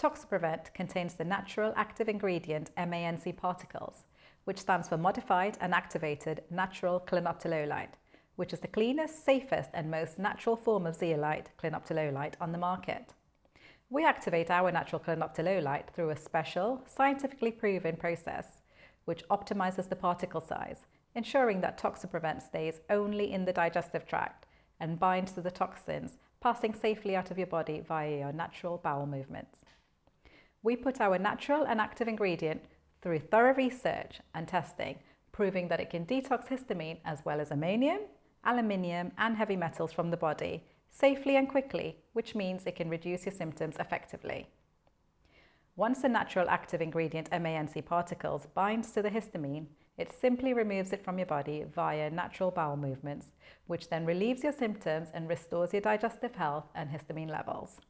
Toxiprevent contains the natural active ingredient MANC particles, which stands for Modified and Activated Natural Clinoptilolite, which is the cleanest, safest and most natural form of zeolite, clinoptilolite, on the market. We activate our natural clinoptilolite through a special, scientifically proven process, which optimizes the particle size, ensuring that Toxiprevent stays only in the digestive tract and binds to the toxins, passing safely out of your body via your natural bowel movements. We put our natural and active ingredient through thorough research and testing, proving that it can detox histamine as well as ammonium, aluminium and heavy metals from the body safely and quickly, which means it can reduce your symptoms effectively. Once the natural active ingredient MANC particles binds to the histamine, it simply removes it from your body via natural bowel movements, which then relieves your symptoms and restores your digestive health and histamine levels.